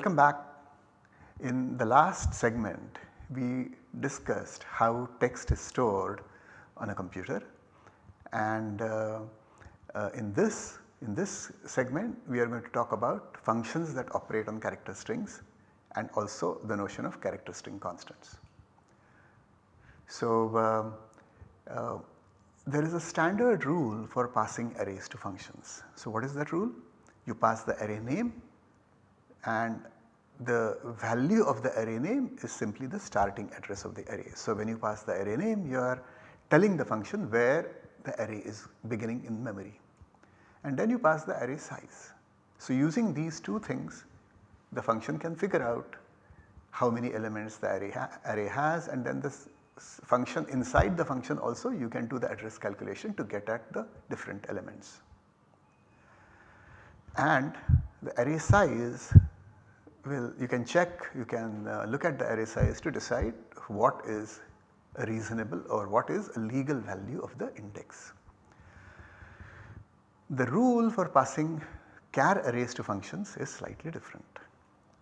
Welcome back. In the last segment we discussed how text is stored on a computer and uh, uh, in this in this segment we are going to talk about functions that operate on character strings and also the notion of character string constants. So, um, uh, there is a standard rule for passing arrays to functions. So, what is that rule? You pass the array name and the value of the array name is simply the starting address of the array. So, when you pass the array name you are telling the function where the array is beginning in memory and then you pass the array size. So, using these two things the function can figure out how many elements the array, ha array has and then this function inside the function also you can do the address calculation to get at the different elements. And the array size will you can check you can uh, look at the array size to decide what is a reasonable or what is a legal value of the index. The rule for passing char arrays to functions is slightly different.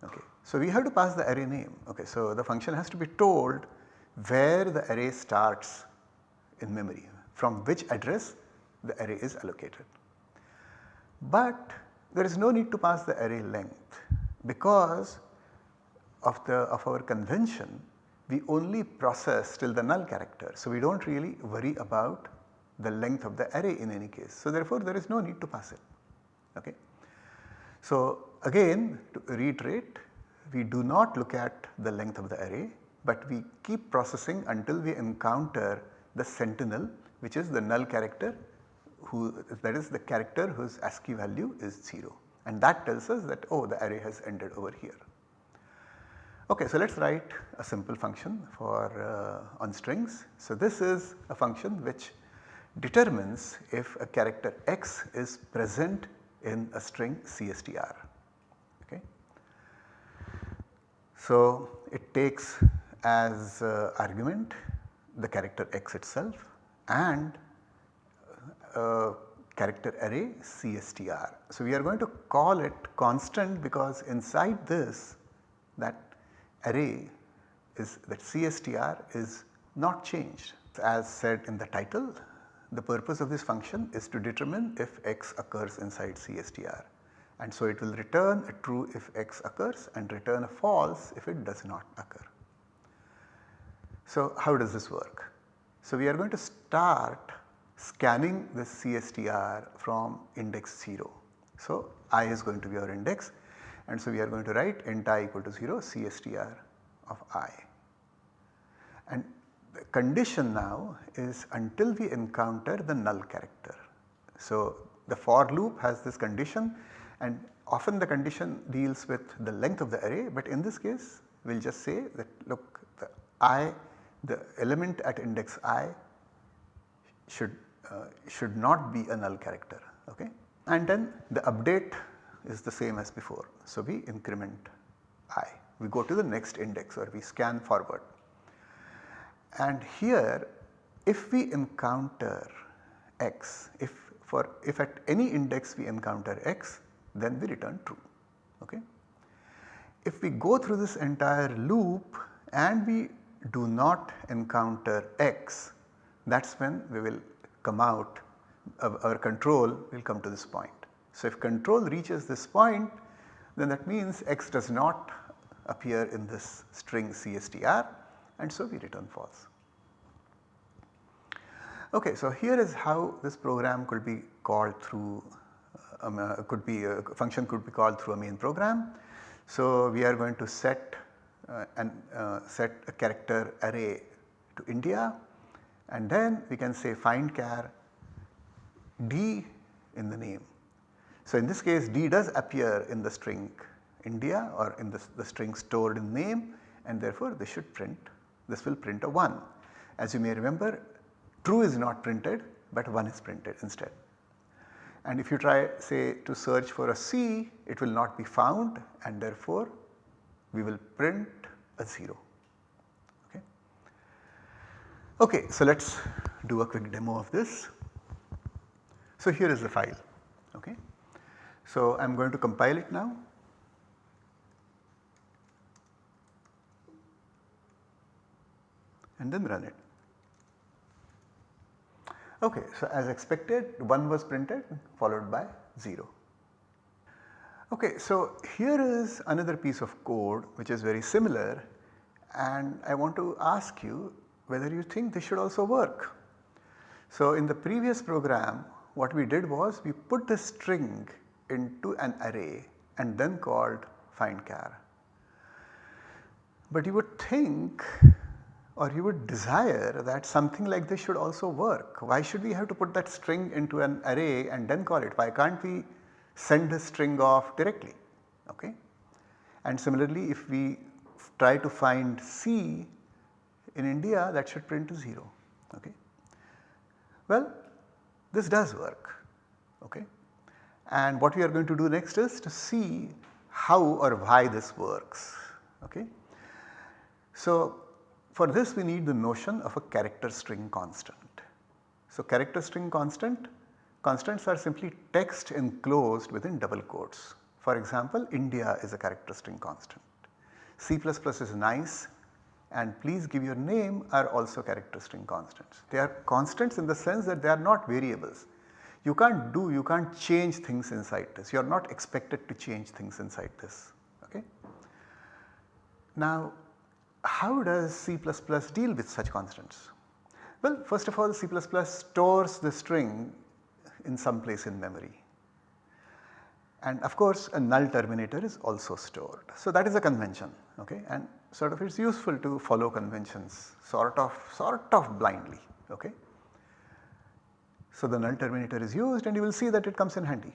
Okay. So, we have to pass the array name. Okay. So, the function has to be told where the array starts in memory from which address the array is allocated. But there is no need to pass the array length because of the of our convention we only process till the null character. So, we do not really worry about the length of the array in any case. So, therefore, there is no need to pass it. Okay. So, again to reiterate we do not look at the length of the array but we keep processing until we encounter the sentinel which is the null character who that is the character whose ASCII value is 0 and that tells us that oh the array has ended over here. Okay, so let us write a simple function for uh, on strings. So this is a function which determines if a character x is present in a string CSTR. Okay. So it takes as uh, argument the character x itself and uh, character array CSTR. So we are going to call it constant because inside this that array is that CSTR is not changed. As said in the title the purpose of this function is to determine if x occurs inside CSTR and so it will return a true if x occurs and return a false if it does not occur. So how does this work? So we are going to start scanning the CSTR from index 0. So i is going to be our index and so we are going to write int i equal to 0 CSTR of i. And the condition now is until we encounter the null character. So the for loop has this condition and often the condition deals with the length of the array but in this case we will just say that look the i the element at index i should uh, should not be a null character okay and then the update is the same as before. So we increment i we go to the next index or we scan forward and here if we encounter x if for if at any index we encounter x then we return true. Okay. If we go through this entire loop and we do not encounter x that is when we will come out of our control will come to this point. So, if control reaches this point then that means x does not appear in this string CSTR and so we return false. Okay, so here is how this program could be called through um, uh, could be a function could be called through a main program. So we are going to set uh, and uh, set a character array to India and then we can say find char d in the name. So in this case d does appear in the string India or in the, the string stored in name and therefore this should print this will print a 1. As you may remember true is not printed but 1 is printed instead. And if you try say to search for a C it will not be found and therefore we will print a 0. Okay, so let us do a quick demo of this. So here is the file. Okay. So I am going to compile it now. and then run it. Okay, so as expected 1 was printed followed by 0. Okay, so here is another piece of code which is very similar and I want to ask you whether you think this should also work. So in the previous program what we did was we put the string into an array and then called findChar. But you would think or you would desire that something like this should also work. Why should we have to put that string into an array and then call it? Why can't we send the string off directly? Okay. And similarly if we try to find C in India that should print to 0. Okay. Well this does work. Okay. And what we are going to do next is to see how or why this works. Okay. So, for this we need the notion of a character string constant. So, character string constant, constants are simply text enclosed within double quotes. For example, India is a character string constant. C++ is nice and please give your name are also character string constants. They are constants in the sense that they are not variables. You can't do, you can't change things inside this, you are not expected to change things inside this. Okay? Now how does C++ deal with such constants? Well first of all C++ stores the string in some place in memory and of course a null terminator is also stored. So that is a convention okay and sort of it is useful to follow conventions sort of sort of blindly okay. So the null terminator is used and you will see that it comes in handy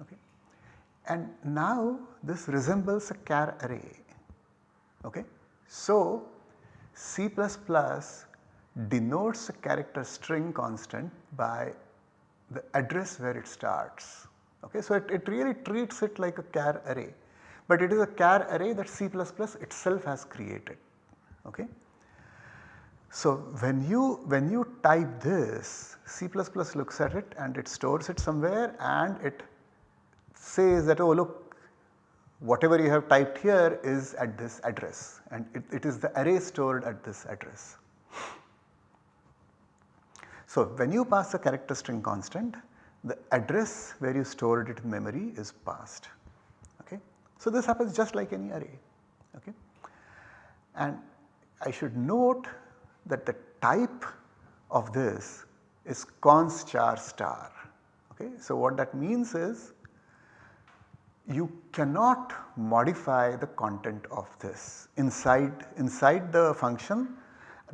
okay. And now this resembles a char array okay. So C++ denotes a character string constant by the address where it starts okay. So it, it really treats it like a char array but it is a char array that C++ itself has created. Okay. So when you when you type this C++ looks at it and it stores it somewhere and it says that oh look whatever you have typed here is at this address and it, it is the array stored at this address. So when you pass a character string constant the address where you stored it in memory is passed. So this happens just like any array okay. And I should note that the type of this is const char star okay. So what that means is you cannot modify the content of this inside inside the function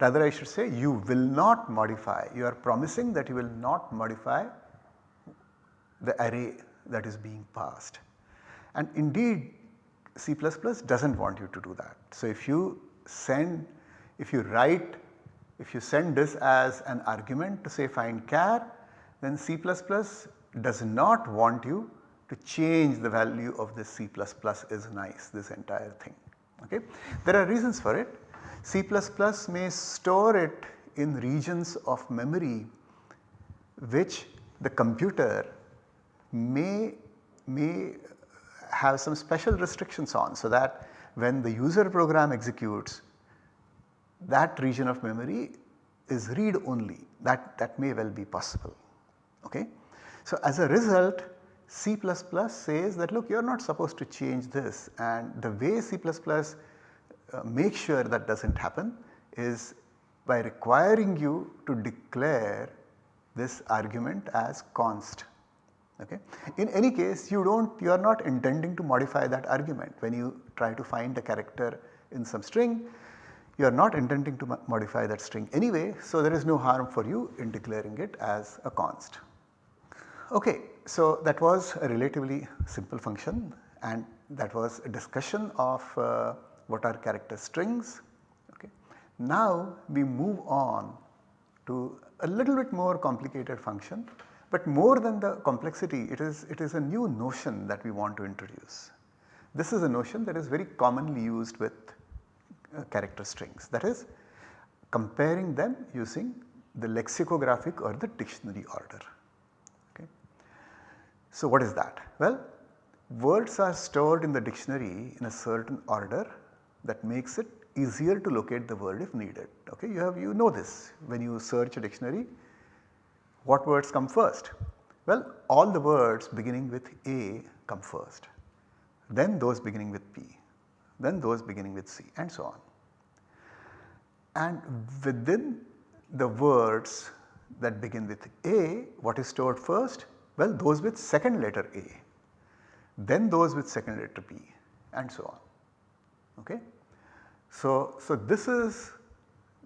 rather I should say you will not modify you are promising that you will not modify the array that is being passed and indeed C++ does not want you to do that. So if you send, if you write, if you send this as an argument to say find char then C++ does not want you to change the value of this C++ is nice this entire thing. Okay. There are reasons for it. C++ may store it in regions of memory which the computer may may have some special restrictions on so that when the user program executes that region of memory is read only that, that may well be possible. Okay? So as a result C++ says that look you are not supposed to change this and the way C++ uh, makes sure that does not happen is by requiring you to declare this argument as const Okay. In any case you do not you are not intending to modify that argument when you try to find a character in some string you are not intending to modify that string anyway. So, there is no harm for you in declaring it as a const. Okay, so that was a relatively simple function and that was a discussion of uh, what are character strings. Okay. Now we move on to a little bit more complicated function but more than the complexity it is, it is a new notion that we want to introduce. This is a notion that is very commonly used with uh, character strings that is comparing them using the lexicographic or the dictionary order. Okay. So what is that? Well words are stored in the dictionary in a certain order that makes it easier to locate the word if needed. Okay, you have you know this when you search a dictionary what words come first? Well all the words beginning with A come first, then those beginning with P, then those beginning with C and so on. And within the words that begin with A what is stored first? Well those with second letter A, then those with second letter P and so on. Okay. So, so this is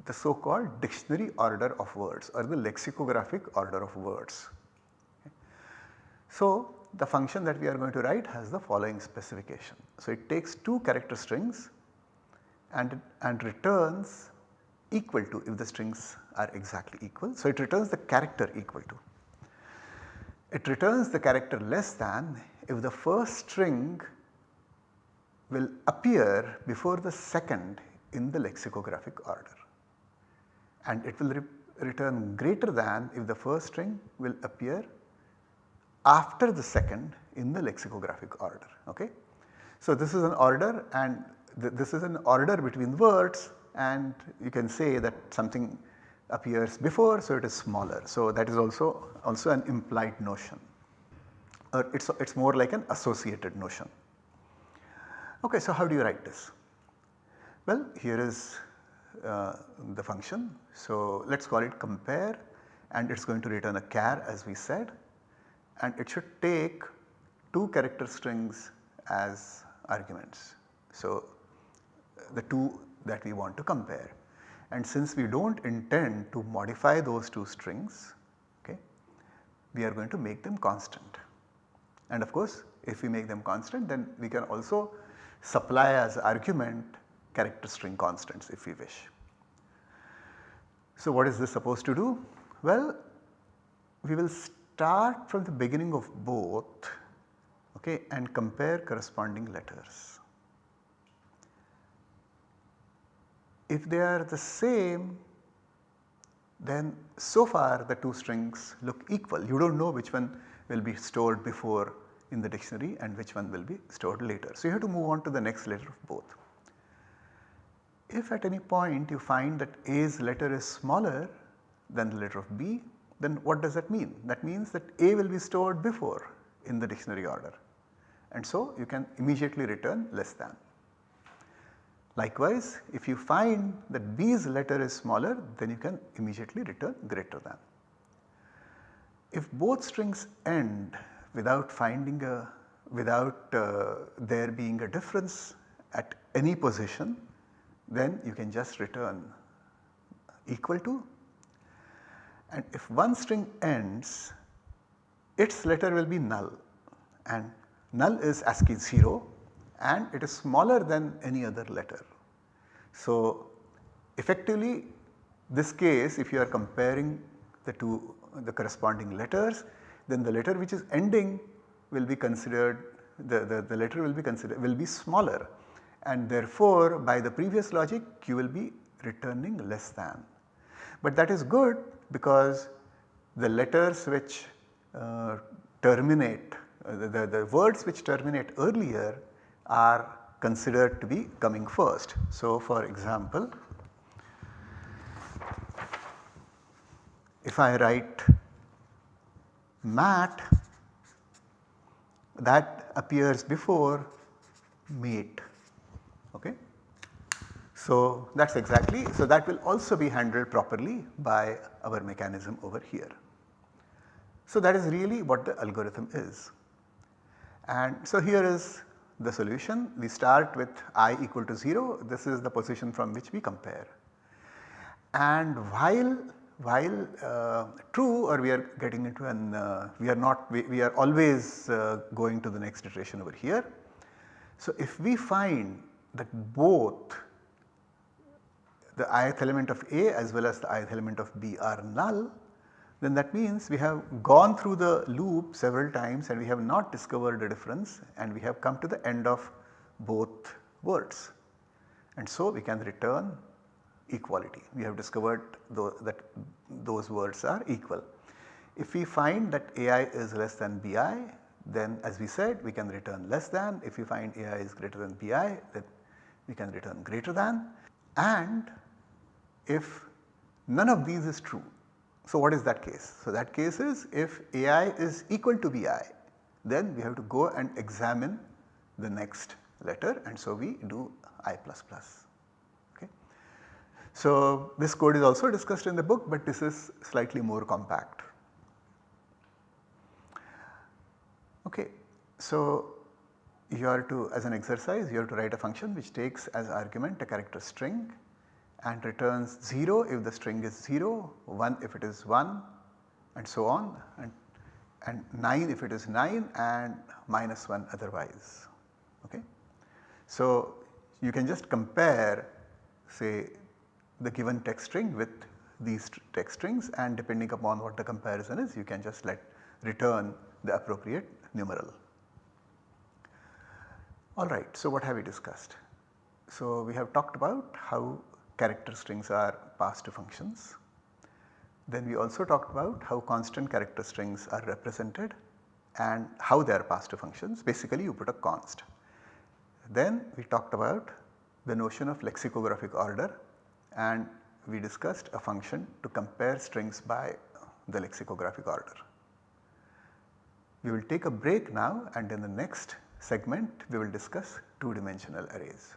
the so called dictionary order of words or the lexicographic order of words. Okay. So, the function that we are going to write has the following specification. So, it takes two character strings and, and returns equal to if the strings are exactly equal. So, it returns the character equal to. It returns the character less than if the first string will appear before the second in the lexicographic order and it will re return greater than if the first string will appear after the second in the lexicographic order. Okay? So, this is an order and th this is an order between words and you can say that something appears before so it is smaller. So, that is also also an implied notion or it is it's more like an associated notion. Okay, so how do you write this? Well, here is uh, the function. So, let us call it compare and it is going to return a char as we said and it should take two character strings as arguments. So, the two that we want to compare and since we do not intend to modify those two strings okay, we are going to make them constant. And of course, if we make them constant then we can also supply as argument character string constants if we wish. So, what is this supposed to do? Well, we will start from the beginning of both okay, and compare corresponding letters. If they are the same then so far the two strings look equal. You do not know which one will be stored before in the dictionary and which one will be stored later. So, you have to move on to the next letter of both. If at any point you find that A's letter is smaller than the letter of B, then what does that mean? That means that A will be stored before in the dictionary order and so you can immediately return less than. Likewise, if you find that B's letter is smaller then you can immediately return greater than. If both strings end without finding a without uh, there being a difference at any position then you can just return equal to and if one string ends its letter will be null and null is ASCII 0 and it is smaller than any other letter. So, effectively this case if you are comparing the two the corresponding letters then the letter which is ending will be considered the, the, the letter will be considered will be smaller and therefore by the previous logic you will be returning less than. But that is good because the letters which uh, terminate uh, the, the words which terminate earlier are considered to be coming first. So for example, if I write mat that appears before mate okay. So that is exactly so that will also be handled properly by our mechanism over here. So that is really what the algorithm is and so here is the solution we start with i equal to 0 this is the position from which we compare and while while uh, true or we are getting into an uh, we are not we, we are always uh, going to the next iteration over here. So if we find that both the ith element of A as well as the ith element of B are null then that means we have gone through the loop several times and we have not discovered a difference and we have come to the end of both words and so we can return equality. We have discovered that those words are equal. If we find that AI is less than BI then as we said we can return less than if we find AI is greater than BI then we can return greater than and if none of these is true. So what is that case? So that case is if ai is equal to bi then we have to go and examine the next letter and so we do i plus plus. Okay. So this code is also discussed in the book but this is slightly more compact. Okay. So you are to as an exercise you have to write a function which takes as argument a character string and returns 0 if the string is 0, 1 if it is 1 and so on and, and 9 if it is 9 and minus 1 otherwise. Okay. So you can just compare say the given text string with these text strings and depending upon what the comparison is you can just let return the appropriate numeral. Alright, so what have we discussed? So we have talked about how character strings are passed to functions. Then we also talked about how constant character strings are represented and how they are passed to functions basically you put a const. Then we talked about the notion of lexicographic order and we discussed a function to compare strings by the lexicographic order. We will take a break now and in the next segment we will discuss two dimensional arrays.